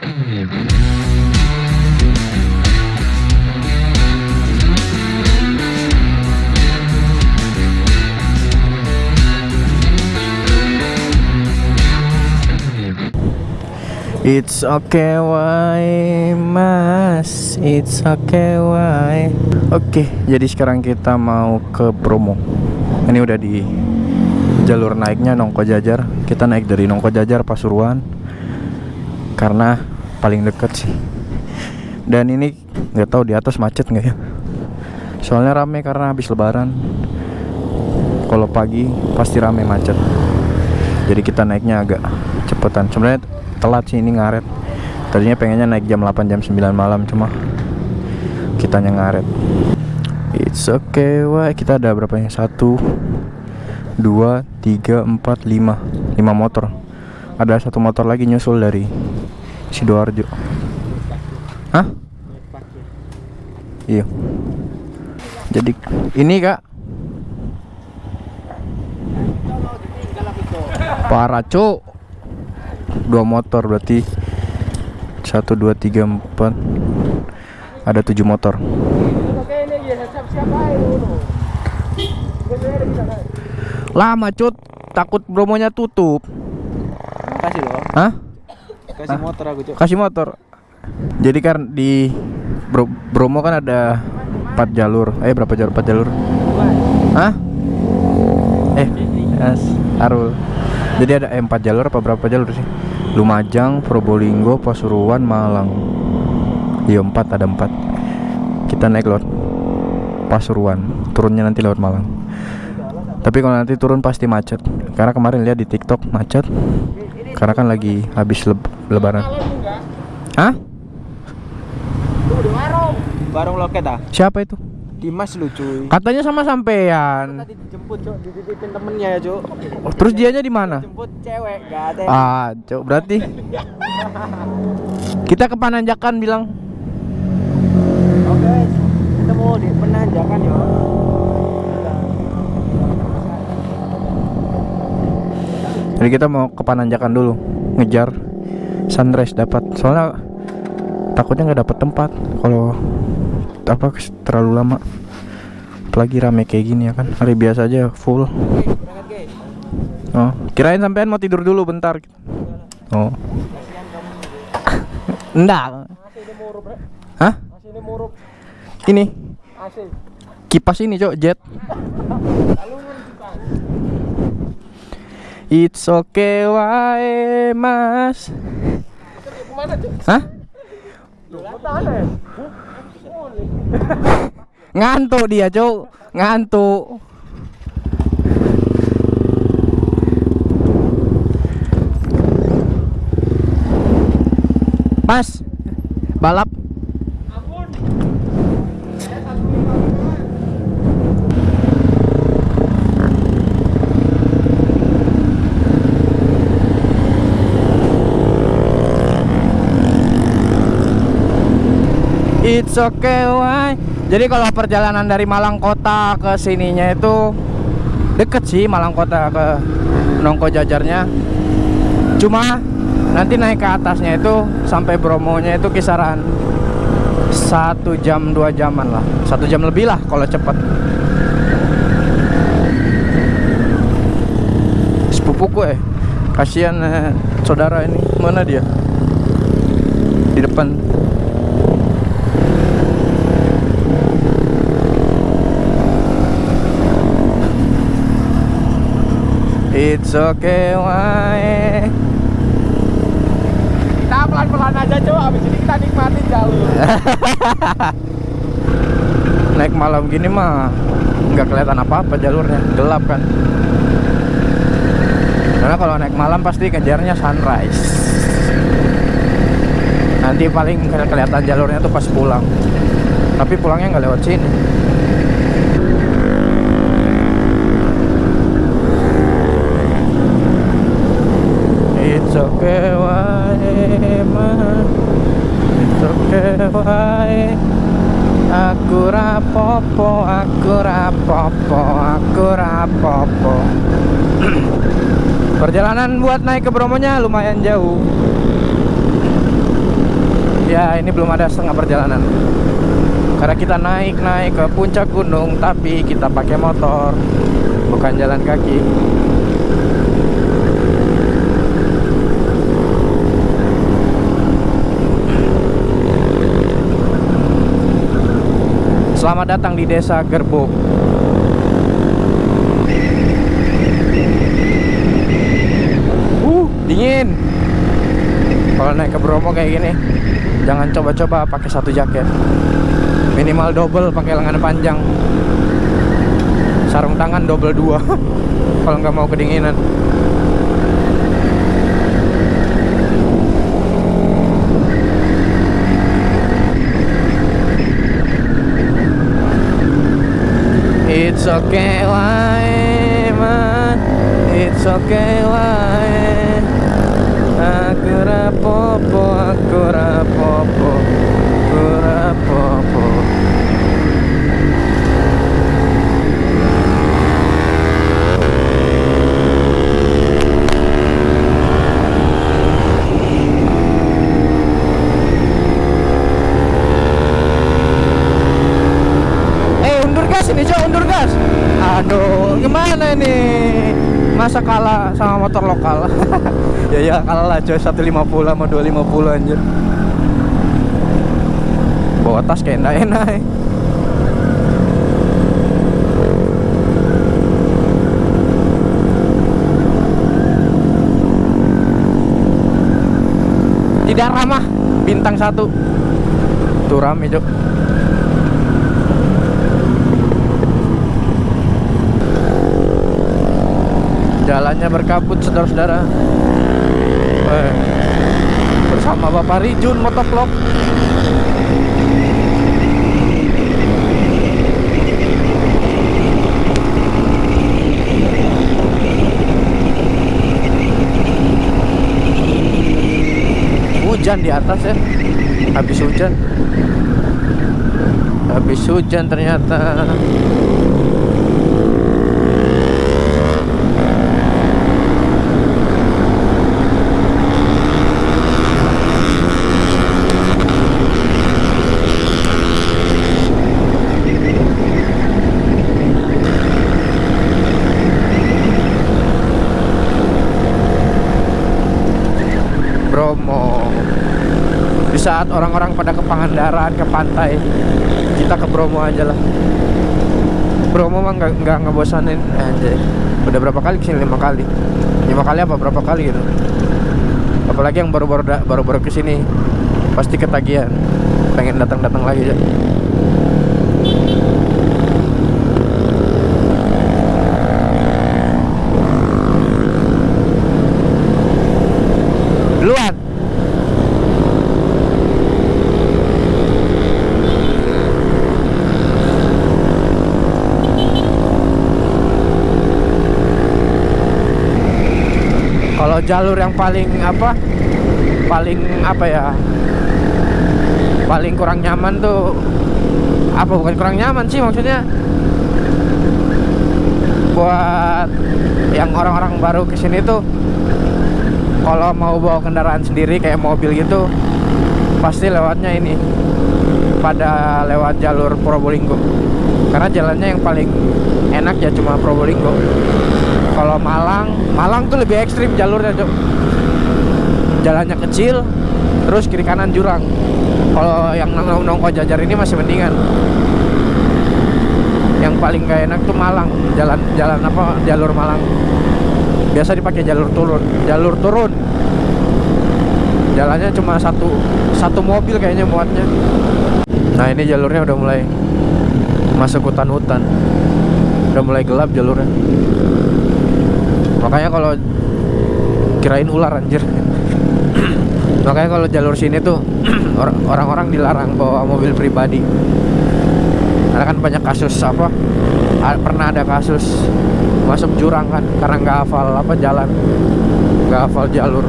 It's okay why mas? It's okay why? Oke jadi sekarang kita mau ke Bromo Ini udah di jalur naiknya Nongko Jajar. Kita naik dari Nongko Jajar Pasuruan. Karena paling deket sih. Dan ini nggak tahu di atas macet nggak ya? Soalnya rame karena habis lebaran. Kalau pagi pasti rame macet. Jadi kita naiknya agak cepetan. Sebenarnya telat sih ini ngaret. Tadinya pengennya naik jam 8 jam 9 malam cuma kitanya ngaret. It's okay wah kita ada berapa yang satu dua tiga empat lima. Lima motor. Ada satu motor lagi nyusul dari sidoarjo. Hah? Iya. Jadi ini kak. Parah cuk. Dua motor berarti. Satu dua tiga empat. Ada tujuh motor. Lama cut takut bromonya tutup. Kasih loh. hah Kasih motor aku, Cok. kasih motor. Jadi kan di Bro Bromo kan ada empat jalur. Eh berapa jalur? Empat jalur? Hah? Eh yes, Arul. Jadi ada eh, empat jalur apa berapa jalur sih? Lumajang Probolinggo Pasuruan Malang. Iya empat ada empat. Kita naik lewat Pasuruan. Turunnya nanti lewat Malang. Tapi kalau nanti turun pasti macet. Karena kemarin lihat di TikTok macet karena kan lagi habis leb- lebaran Hah? Barung loket ah. Siapa itu? Dimas lu cuy. Katanya sama sampean. Tadi dijemput, Cok, dititipin temennya ya, Cok. Oh, terus dianya di mana? Jemput cewek, enggak ada. Ah, cok berarti kita ke Pananjakan bilang. Oke, ketemu di penanjakan ya. Jadi kita mau ke Pananjakan dulu, ngejar sunrise dapat. Soalnya takutnya nggak dapat tempat kalau apa terlalu lama. Apalagi rame kayak gini ya kan. Hari biasa aja full. Oh, kirain sampean mau tidur dulu bentar. Oh. Enggak. Hah? Ini kipas ini, Cok, jet. It's okay, wae, Mas. Hah? Ngantuk dia, Cok. Ngantuk. Mas, balap. It's okay, why? Jadi kalau perjalanan dari Malang Kota ke sininya itu deket sih Malang Kota ke Nongko Jajarnya. Cuma nanti naik ke atasnya itu sampai Bromonya itu kisaran satu jam dua jaman lah, satu jam lebih lah kalau cepet. Sepupuku eh, kasihan eh, saudara ini mana dia? Di depan. It's okay, why? Kita pelan-pelan aja, Cok. Habis ini kita nikmatin jauh. Naik malam gini mah nggak kelihatan apa-apa jalurnya, gelap kan. Karena kalau naik malam pasti kejarnya sunrise. Nanti paling ke- kelihatan jalurnya tuh pas pulang. Tapi pulangnya nggak lewat sini. It's okay, why, ma? It's okay, why? Aku rapopo, aku rapopo, aku rapopo Perjalanan buat naik ke Bromonya lumayan jauh. Ya ini belum ada setengah perjalanan. Karena kita naik-naik ke puncak gunung Tapi kita pakai motor Bukan jalan kaki. Selamat datang di desa Gerbok Uh, dingin kalau naik ke Bromo kayak gini jangan coba-coba pakai satu jaket minimal double pakai lengan panjang sarung tangan double dua kalau nggak mau kedinginan It's okay, why, man? It's okay, why? Rapopo, aku rapopo, aku rapopo. Eh Aduh gimana ini? Masa kalah sama motor lokal Ya ya kalah lah coy 150 sama 250 anjir. Bawa tas kayak enak-enak. Eh. Tidak ramah Bintang satu. Tuh rame cok Jalannya berkabut saudara-saudara Bersama Bapak Rijun Motovlog Hujan di atas ya. Habis hujan. Habis hujan ternyata Bromo di saat orang-orang pada ke Pangandaran ke pantai. Kita ke Bromo aja lah. Bromo mah nggak nggak ngebosanin aja udah berapa kali ke sini? Lima kali. Lima kali apa berapa kali gitu? Apalagi yang baru-baru baru-baru ke sini. Pasti ketagihan. Pengen datang-datang lagi ya duluan kalau jalur yang paling apa paling apa ya paling kurang nyaman tuh apa bukan kurang nyaman sih maksudnya buat yang orang-orang baru ke sini tuh kalau mau bawa kendaraan sendiri kayak mobil gitu pasti lewatnya ini pada lewat jalur Probolinggo. Karena jalannya yang paling enak ya cuma Probolinggo kalau Malang Malang tuh lebih ekstrim jalurnya Cok. jalannya kecil terus kiri kanan jurang. Kalau yang nong nongko jajar ini masih mendingan. Yang paling gak enak tuh Malang jalan jalan apa jalur Malang. Biasa dipakai jalur turun jalur turun. Jalannya cuma satu satu mobil kayaknya muatnya. Nah ini jalurnya udah mulai masuk hutan-hutan. Udah mulai gelap jalurnya makanya kalau kirain ular anjir. Makanya kalau jalur sini tuh orang- orang-orang dilarang bawa mobil pribadi. Karena kan banyak kasus apa pernah ada kasus masuk jurang kan karena nggak hafal apa jalan nggak hafal jalur.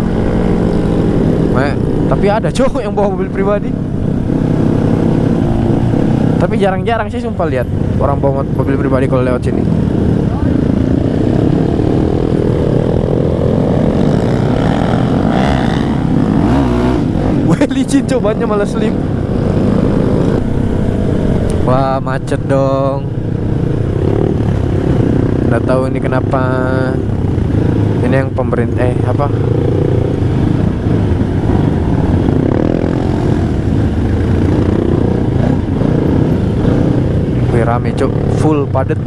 Makanya- tapi ada cowok yang bawa mobil pribadi. Tapi jarang-jarang sih sumpah lihat orang bawa mo- mobil pribadi kalau lewat sini licin cobanya malah slip wah macet dong. Nggak tahu ini kenapa. Ini yang pemerintah eh apa? Rame cok full padet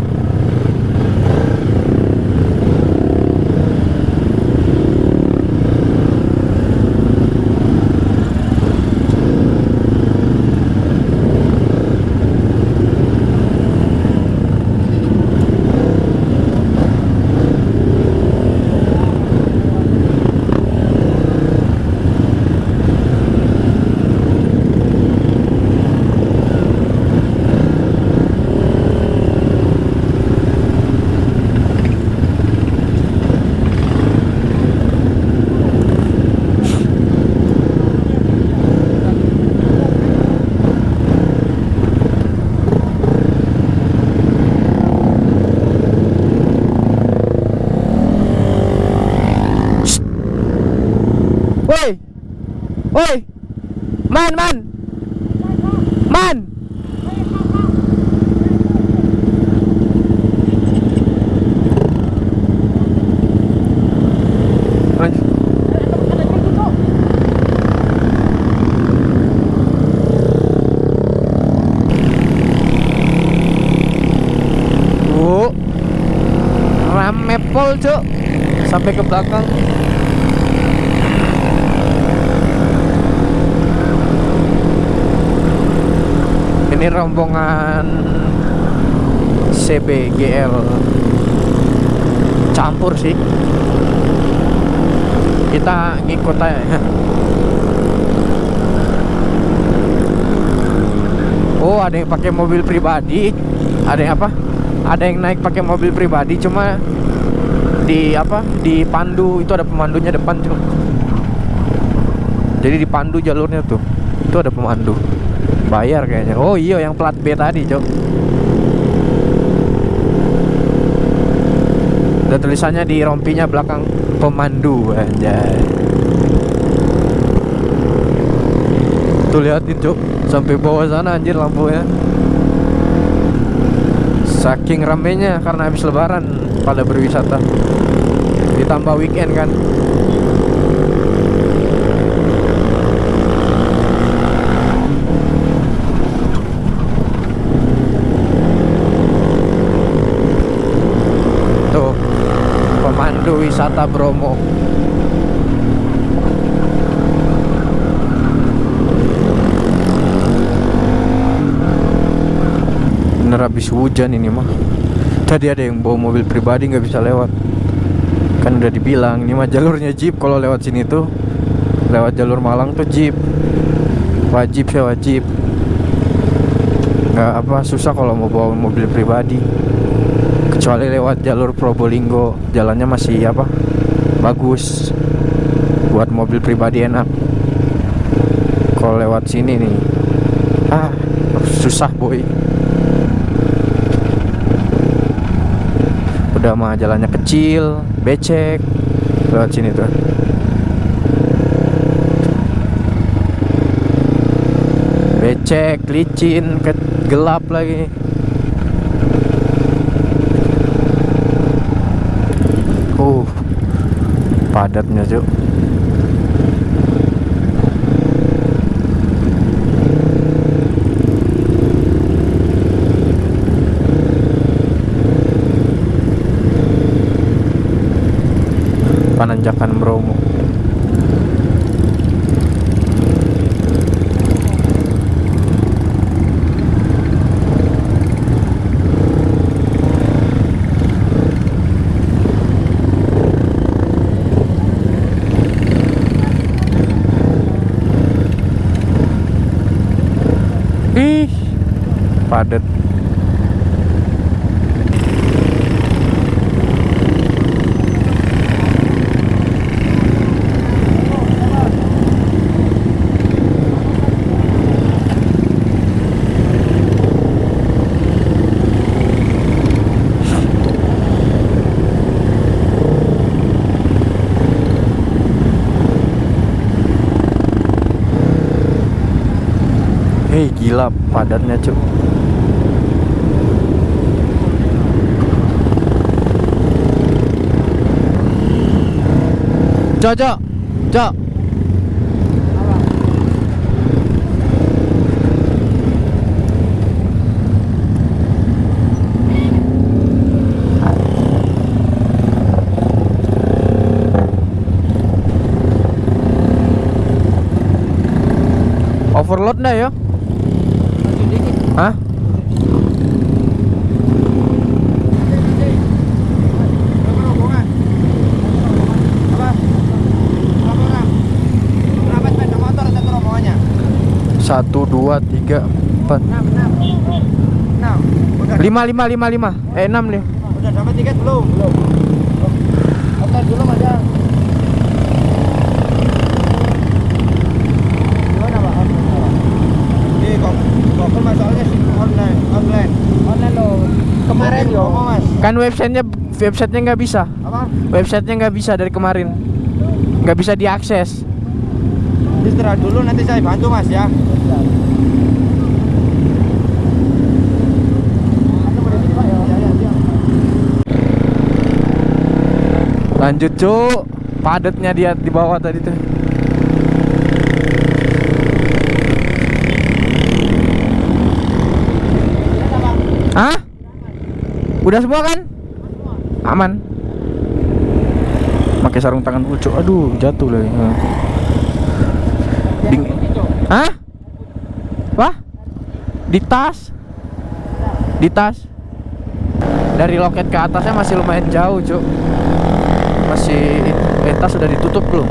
Woi. Woi. Man, man. Man. Bu. Pol, Cuk. Sampai ke belakang. ini rombongan CBGL campur sih. Kita ngikut aja. Oh ada yang pakai mobil pribadi. Ada yang apa? Ada yang naik pakai mobil pribadi cuma di apa di pandu itu ada pemandunya depan tuh. Jadi dipandu jalurnya tuh itu ada pemandu. Bayar kayaknya. Oh iya yang plat B tadi cok. Ada tulisannya di rompinya belakang pemandu anjay. Tuh liatin cok sampai bawah sana anjir lampunya. Saking ramenya karena habis lebaran pada berwisata. Ditambah weekend kan? Tuh pemandu wisata Bromo. Habis hujan ini mah tadi ada yang bawa mobil pribadi nggak bisa lewat. Kan udah dibilang ini mah jalurnya jeep. Kalau lewat sini tuh lewat jalur Malang tuh jeep. Wajib ya wajib. Nggak apa susah kalau mau bawa mobil pribadi. Kecuali lewat jalur Probolinggo jalannya masih apa bagus. Buat mobil pribadi enak. Kalau lewat sini nih ah susah boy udah mah jalannya kecil becek lewat sini tuh. Becek licin gelap lagi. Uh padatnya cuk Pananjakan Bromo padatnya cuk. Cok cok. Cok. Overload nggak ya? Satu, dua, tiga, empat, lima, lima, lima, lima, eh enam nih. Udah dapat tiket belum? Belum. Oke, dulu Mas. Gimana, Pak? Di Google masalahnya sih online, online. Online loh. Kemarin yo, Mas. Kan websitenya websitenya nggak bisa, Apa? websitenya nggak bisa dari kemarin, nggak bisa diakses. Istirahat dulu nanti saya bantu, Mas ya. Lanjut cuk, padatnya dia di bawah tadi tuh. Hah? Udah semua kan? Aman. Pakai sarung tangan dulu, Cuk. Aduh, jatuh lagi. Ding- Hah? Wah? Di tas? Di tas? Dari loket ke atasnya masih lumayan jauh, Cuk. Masih tas sudah ditutup belum?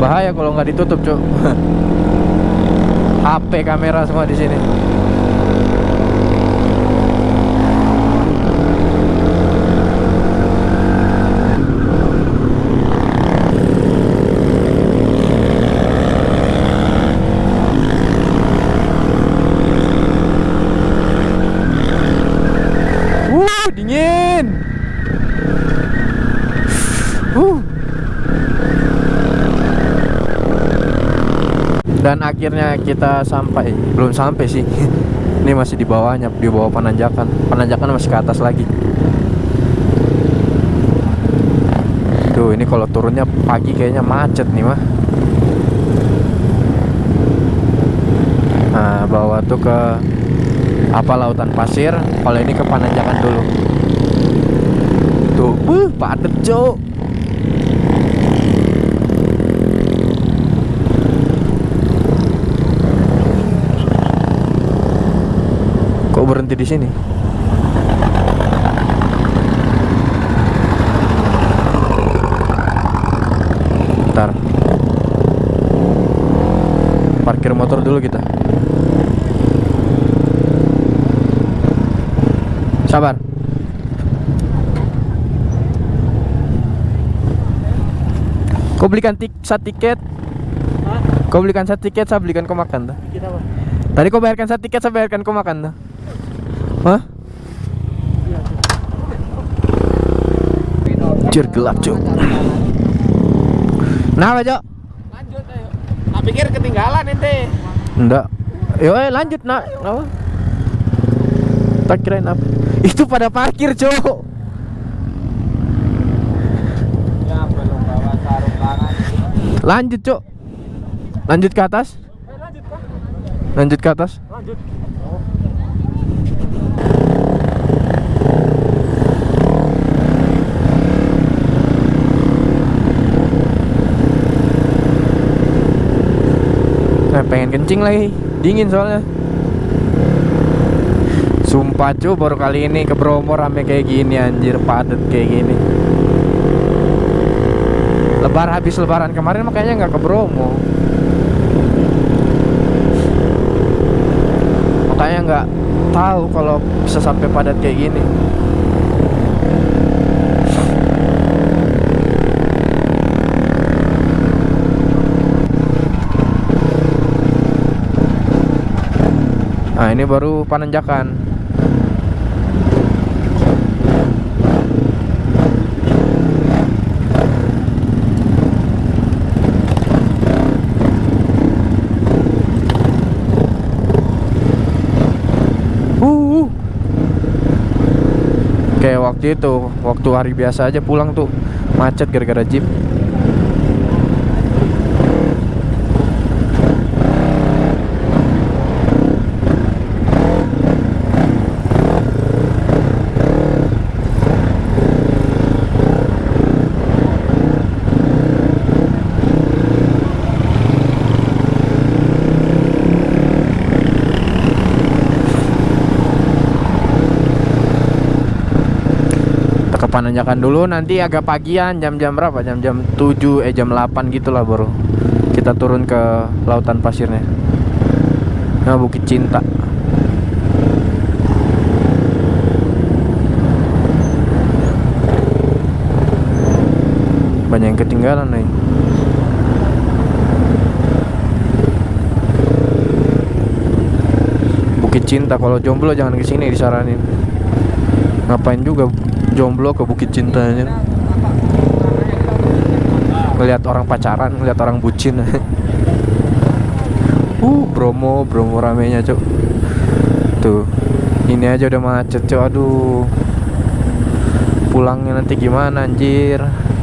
Bahaya kalau nggak ditutup, Cuk. HP kamera semua di sini. Wuh, dingin. Dan akhirnya kita sampai, belum sampai sih. Ini masih di bawahnya, di bawah penanjakan. Penanjakan masih ke atas lagi. Tuh, ini kalau turunnya pagi kayaknya macet nih mah. Nah, bawah tuh ke apa lautan pasir. Kalau ini ke penanjakan dulu. Tuh, buh, padet, Cuk. Kok berhenti di sini? Bentar. Parkir motor dulu kita. Sabar. Kau belikan tik satu tiket. Kau belikan satu tiket, saya belikan kau makan apa? Tadi kau bayarkan satu tiket, saya bayarkan kau makan tuh. Hah? Jir gelap, Cuk. Nah, Cok? Lanjut ayo. Tak pikir ketinggalan ente. Enggak. Yo, eh, lanjut, nak. Apa? Tak kirain apa? Itu pada parkir, Cok. Ya belum bawa sarung tangan. Lanjut, Cok. Lanjut ke atas. Eh, lanjut ke atas. Lanjut. Pengen kencing lagi. Dingin soalnya. Sumpah cu baru kali ini ke Bromo rame kayak gini anjir padet kayak gini. Lebar habis lebaran kemarin makanya nggak ke Bromo. Makanya nggak tahu kalau bisa sampai padat kayak gini. nah ini baru panenjakan uh. uh. Oke, waktu itu, waktu hari biasa aja pulang tuh macet gara-gara jeep. Pananjakan dulu nanti agak pagian jam-jam berapa? Jam-jam 7 eh jam 8 gitu lah baru kita turun ke lautan pasirnya. Nah Bukit Cinta. Banyak yang ketinggalan nih. Bukit Cinta kalau jomblo jangan ke sini disaranin. Ngapain juga jomblo ke Bukit Cintanya ngelihat orang pacaran ngelihat orang bucin. Uh Bromo Bromo ramenya cok tuh ini aja udah macet cok aduh. Pulangnya nanti gimana anjir uh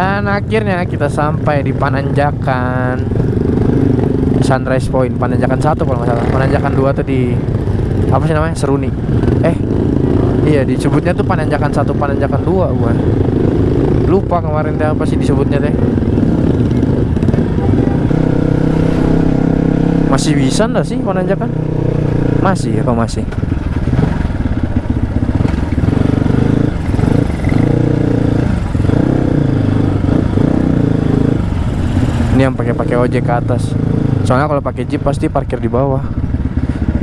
Dan akhirnya kita sampai di Pananjakan Sunrise Point Pananjakan satu kalau nggak salah Pananjakan dua tuh di Apa sih namanya? Seruni Eh Iya disebutnya tuh Pananjakan satu Pananjakan dua bukan Lupa kemarin teh apa sih disebutnya teh Masih bisa nggak sih Pananjakan? Masih apa masih? Ini yang pakai pakai ojek ke atas. Soalnya kalau pakai jeep pasti parkir di bawah.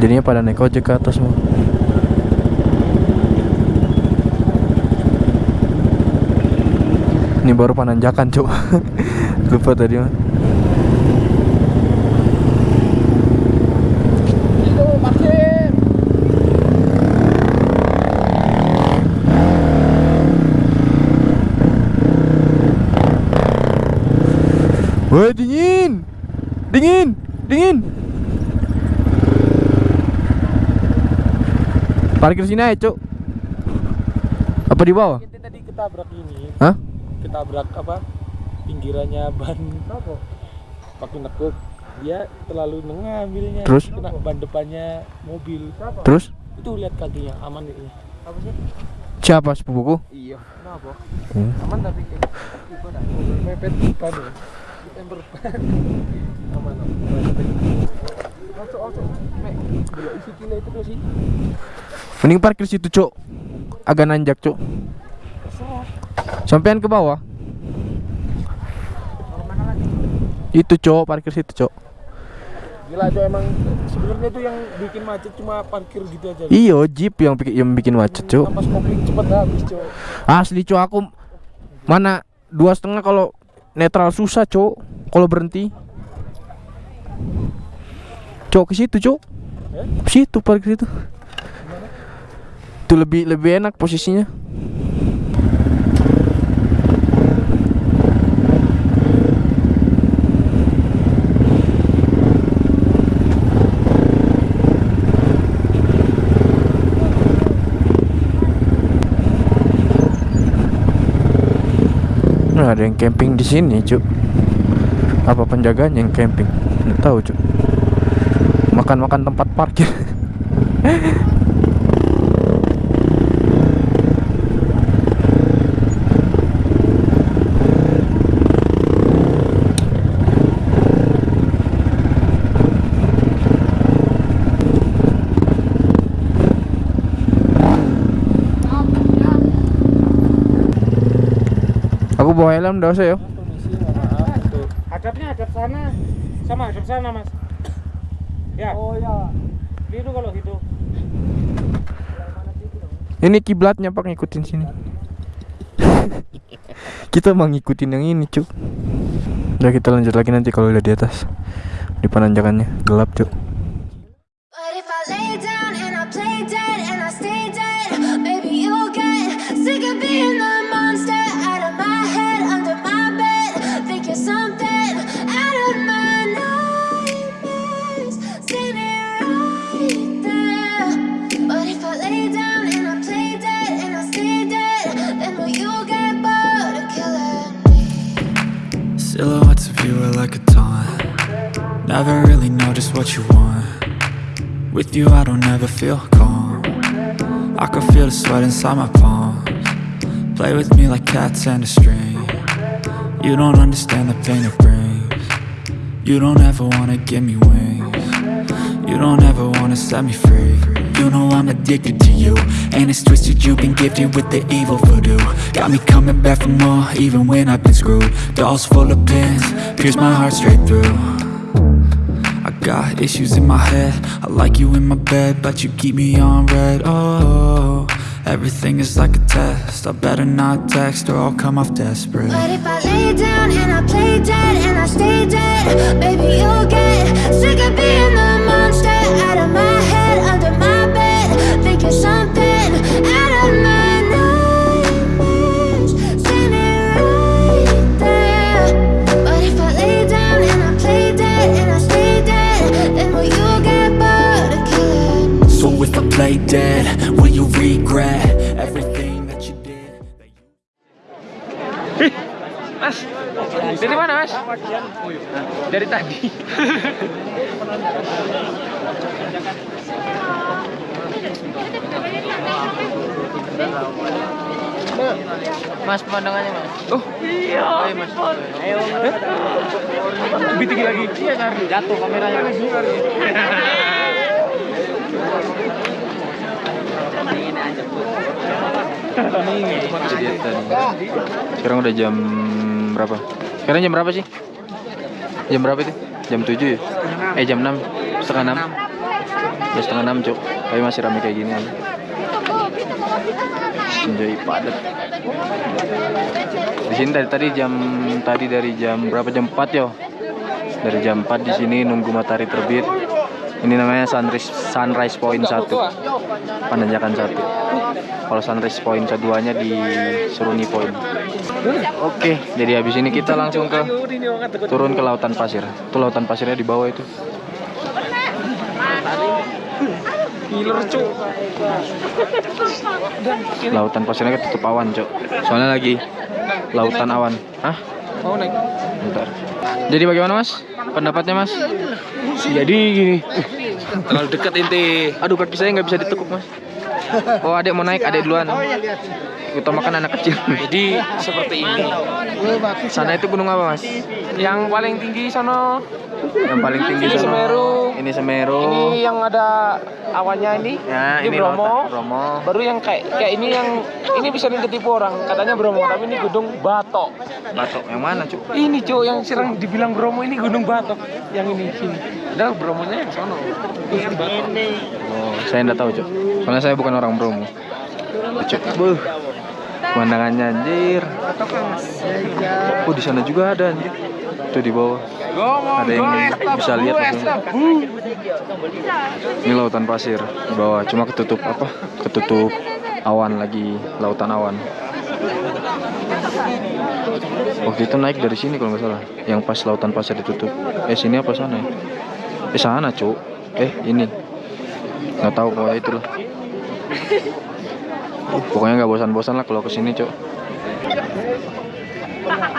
Jadinya pada naik ojek ke atas semua. Ini baru pananjakan, Cuk. Lupa tadi mah. Woi, dingin. Dingin. Dingin. Parkir sini aja, Cuk. Apa di bawah? Kita tadi ketabrak ini. Hah? Ketabrak apa? Pinggirannya ban apa? Pakai nekuk. Dia terlalu mengambilnya. Terus? Kena ban depannya mobil. Terus? Itu lihat kakinya aman ini. Apa sih? Siapa sepupuku? Iya. Kenapa? Hmm. Aman tapi kayak. Mepet ya. Ember. Aman. Masuk, masuk. Mek, belok isi kilo itu tuh sih. Mending parkir situ, Cuk. Agak nanjak, Cuk. Terserah. Sampean ke bawah. Orang mana lagi? Itu, Cuk, parkir situ, Cuk. Gila tuh emang sebenarnya tuh yang bikin macet cuma parkir gitu aja. Iyo, jeep yang bikin, yang bikin macet. Pas kopling cepet habis, Cok. Asli, Cuk, aku mana dua setengah kalau netral susah, Cuk. Kalau berhenti. Cuk, ke situ. Eh? Ke situ parkir situ. Itu lebih lebih enak posisinya. Ada yang camping di sini, Cuk. Apa penjaganya yang camping? Nggak tahu, Cuk. Makan-makan tempat parkir. Aku bawa helm enggak usah ya. Hadapnya hadap sana. Sama hadap sana, Mas. Ya. Oh ya. Itu kalau gitu. Ini kiblatnya Pak ngikutin sini. Kita mau ngikutin yang ini, Cuk. Udah kita lanjut lagi nanti kalau udah di atas. Di penanjakannya gelap, Cuk. What you want. With you I don't ever feel calm. I can feel the sweat inside my palms. Play with me like cats and a string. You don't understand the pain it brings. You don't ever wanna give me wings. You don't ever wanna set me free. You know I'm addicted to you And it's twisted. You've been gifted with the evil voodoo. Got me coming back for more even when I've been screwed. Dolls full of pins, pierce my heart straight through got issues in my head. I like you in my bed But you keep me on red. Oh, everything is like a test. I better not text or I'll come off desperate. But if I lay down and I play dead and I stay dead, baby you'll get sick of being the monster out of my head, if I play dead Will you regret everything that you did? Mas, dari mana mas? Dari tadi. mas pemandangannya mas. Oh iya. Ayo mas. Ayo. Lebih tinggi lagi. Iya cari. Jatuh kameranya. Sekarang udah jam berapa? Sekarang jam berapa sih? Jam berapa itu? Jam 7 ya? Eh jam 6 Setengah 6 Ya setengah 6 cuk Tapi masih rame kayak gini aja Senjai padat Di sini tadi, tadi jam Tadi dari jam berapa? Jam 4 yo Dari jam 4 di sini nunggu matahari terbit Ini namanya sunrise, sunrise point 1 Penanjakan 1 Kalau sunrise point keduanya di Seruni point Oke, jadi habis ini kita langsung ke turun ke lautan pasir. Itu lautan pasirnya di bawah itu. Lautan pasirnya ketutup awan, Cok. Soalnya lagi lautan awan. Hah? Mau naik? Bentar. Jadi bagaimana, Mas? Pendapatnya, Mas? Jadi gini. Terlalu dekat inti. Aduh, kaki saya nggak bisa ditekuk, Mas. Oh, adek mau naik, adek duluan. Utamakan anak kecil. Jadi seperti ini. Sana itu gunung apa, Mas? Yang paling tinggi sono. Yang paling tinggi Ini sana. Semeru. Ini Semeru. Ini yang ada awannya ini. Ya, ini ini Bromo. Bromo. Baru yang kayak kayak ini yang ini bisa nih ketipu orang. Katanya Bromo, tapi ini Gunung Batok. Batok yang mana, Cuk? Ini cuk yang sering dibilang Bromo ini Gunung Batok. Yang ini sini. Padahal Bromonya yang sono. Ini Batok. Oh, saya enggak tahu, Cuk. Soalnya saya bukan orang Bromo. Cuk. Buh. Pemandangannya anjir. Oh, di sana juga ada anjir. Tuh di bawah. Ada yang bisa lihat. Ini lautan pasir di bawah. Cuma ketutup apa? Ketutup awan lagi, lautan awan. Waktu itu naik dari sini kalau nggak salah. Yang pas lautan pasir ditutup. Eh sini apa sana ya? Eh sana, Cuk. Eh, ini. Nggak tahu pokoknya itu. Uh, pokoknya nggak bosan-bosan lah kalau ke sini, Cuk.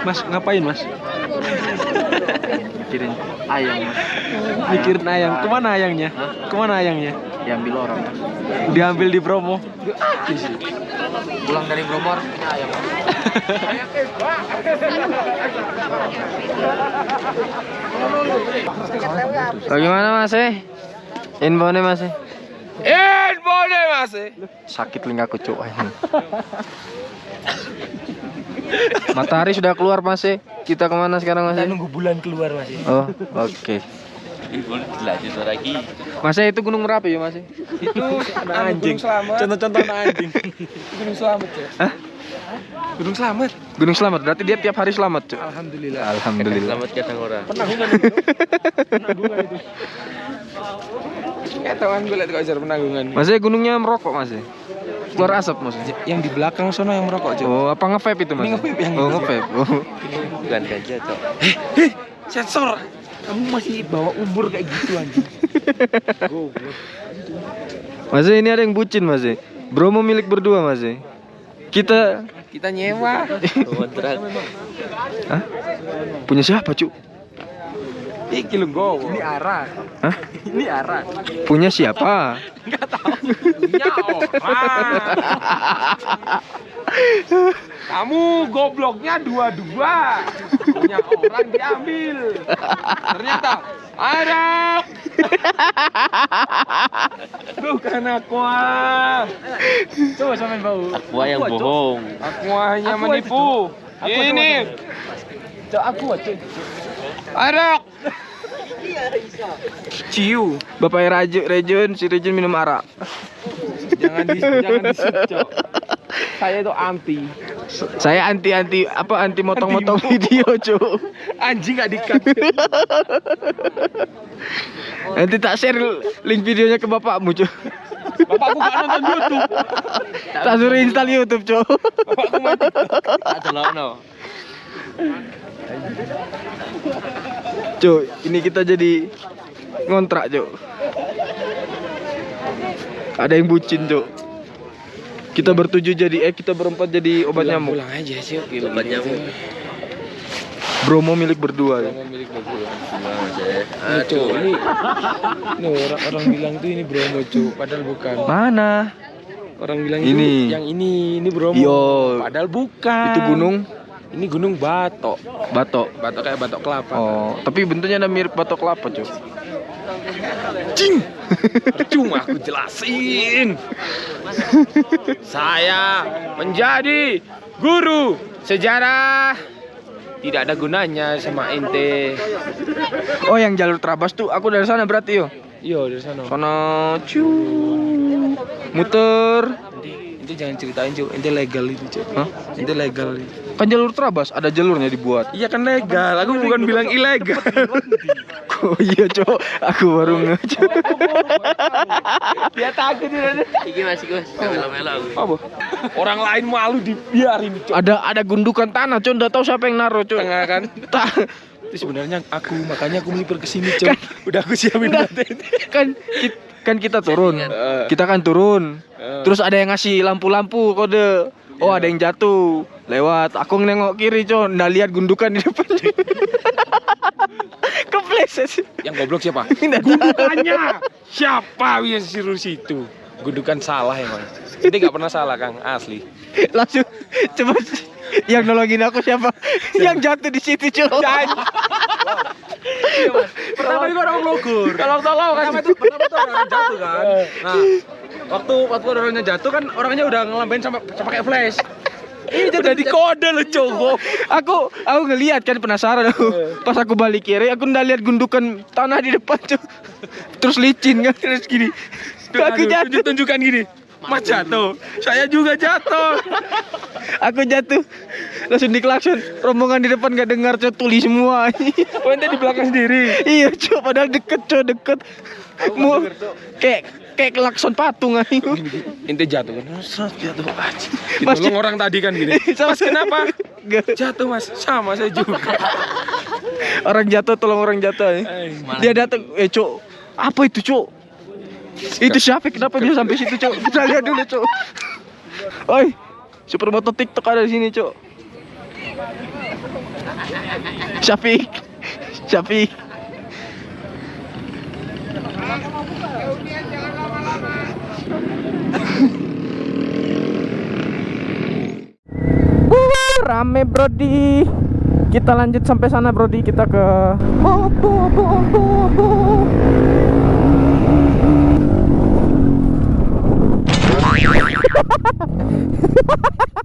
Mas ngapain mas? Mikirin ayam, Mas. Mikirin ayam. Ke mana ayamnya? Ke mana ayamnya? Diambil orang, Mas. Diambil di Bromo. Pulang dari Bromo harus punya ayam. Mas. Bagaimana Mas eh? Infonya Mas eh? Boleh mas. Sakit telingaku cuk ini. Matahari sudah keluar Mas. Kita ke mana sekarang Mas? eh? nunggu bulan keluar mas. Oh, oke. Mas eh, itu Gunung Merapi ya Mas? Itu anjing. Contoh-contoh anjing. Gunung Selamat ya. Gunung Slamet. Gunung Selamat. Berarti dia tiap hari selamat, Cuk. Alhamdulillah. Alhamdulillah. Selamat kadang orang. Penanggungan itu. penanggungan itu. Ketahuan gue liat kok ajar penanggungan. Masnya gunungnya merokok, Mas. Keluar asap, Mas. Yang di belakang sono yang merokok, Cok. Oh, apa nge-vape itu, Mas? Ini nge-vape yang Oh, nge-vape. Oh. Bukan ganja, Cok. Heh, sensor. Kamu masih bawa umur kayak gitu anjing. Mas, ini ada yang bucin, Mas. Bromo milik berdua, Mas. Kita Kita nyewa. Kontrak. Hah? Punya siapa, Cuk? Iki lu go. Ini arah. Hah? Ini arah. Punya siapa? Punya orang. Kamu gobloknya dua-dua. Punya orang diambil. Ternyata Arab. Bukan aqua. Coba samain bau. Aqua yang bohong. Aqua hanya menipu. Ini. Cok aku cuy. Arak. Ciu. Bapak Raju, Rejun, si Rejun minum arak. Jangan di jangan di Cok. Saya itu anti. Saya anti anti apa anti motong-motong video, Cuk. Anjing gak dikat. Nanti tak share link videonya ke bapakmu, Cuk. Bapakku gak nonton YouTube. Tak suruh install YouTube, Cuk. Bapakku mati. Tak celokno. Cuk, ini kita jadi ngontrak, Cuk. Ada yang bucin, Cuk. Kita bertujuh jadi eh kita berempat jadi obat nyamuk. Pulang aja sih. Obat nyamuk. Bromo milik berdua. Cuk. Milik bagus. Mas, eh. Ini orang orang bilang tuh ini Bromo Cok, padahal bukan. Mana? Orang bilang Ini. itu yang ini ini Bromo. Yo. Padahal bukan. Itu gunung Ini gunung Batok. Batok. Batok kayak batok kelapa. Oh, tapi bentuknya ada mirip batok kelapa, Cuk. Cing. Cuma aku jelasin. Saya menjadi guru sejarah. Tidak ada gunanya sama ente. Oh, yang jalur Trabas tuh aku dari sana berarti yo. Yo dari sana. Sono cu muter. Ente jangan ceritain Cuk, ente legal itu Cuk. Hah? Ente legal. Kan jalur Trabas ada jalurnya dibuat. Iya kan legal, aku bukan bilang ilegal. Oh iya, Cok. Aku baru nge. Cok. Dia takut dia. Iki Mas, iki Mas. Melo-melo. Apa? Orang lain malu dibiarin, Cuk. Ada ada gundukan tanah, Cok. Enggak tahu siapa yang naruh, Cok. Tengah kan? Itu sebenarnya aku, makanya aku melipir ke sini, Cuk. Udah aku siapin kan ki- kan kita turun. Eh. Kita kan turun. Eh. Terus ada yang ngasih lampu-lampu kode. Oh, ada yang jatuh. Lewat. Aku nengok kiri, Cok. Nggak lihat gundukan di depan. Kepleset. Yang goblok siapa? Gundukannya. Siapa yang suruh situ? Gundukan salah emang. Ini nggak pernah salah, Kang. Asli. Langsung coba yang nolongin aku siapa? yang jatuh di situ, Cok. Pertama itu orang logur. Tolong tolong kan. Pertama itu pertama itu orang jatuh kan. Nah, waktu waktu orangnya jatuh kan orangnya udah ngelambain sama sama pakai flash. Ini udah di kode lo cowok. aku aku ngelihat kan penasaran aku pas aku balik kiri aku ndak lihat gundukan tanah di depan tuh terus licin kan terus gini aku jatuh tunjuk tunjukkan gini. Mas jatuh, saya juga jatuh. aku jatuh langsung diklakson rombongan di depan gak dengar cok tuli semua Oh, di belakang sendiri. iya cok padahal deket cok deket mau kayak kayak klakson patung aja Ente jatuh kan, jatuh aja. Mas, Ditolong orang tadi kan gini. Mas kenapa? Gak. Jatuh mas, sama saya juga. orang jatuh tolong orang jatuh ya. Dia datang eh cok apa itu cok itu siapa? Kenapa dia sampai situ cok kita lihat dulu cok oi supermoto tiktok ada di sini cok Syafiq. Syafiq. Rame brodi kita lanjut sampai sana brodi kita ke bo, bo, bo, bo, bo. ハハハハ!